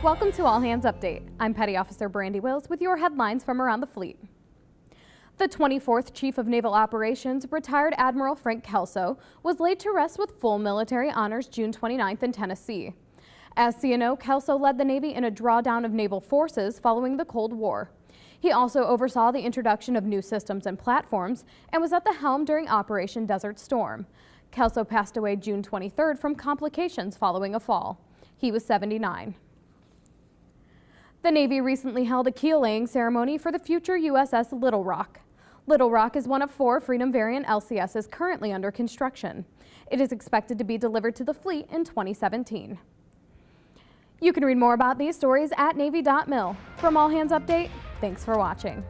Welcome to All Hands Update. I'm Petty Officer Brandy Wills with your headlines from around the fleet. The 24th Chief of Naval Operations, retired Admiral Frank Kelso, was laid to rest with full military honors June 29th in Tennessee. As CNO, Kelso led the Navy in a drawdown of naval forces following the Cold War. He also oversaw the introduction of new systems and platforms and was at the helm during Operation Desert Storm. Kelso passed away June 23rd from complications following a fall. He was 79. The Navy recently held a keel laying ceremony for the future USS Little Rock. Little Rock is one of four Freedom Variant LCSs currently under construction. It is expected to be delivered to the fleet in 2017. You can read more about these stories at Navy.mil. From All Hands Update, thanks for watching.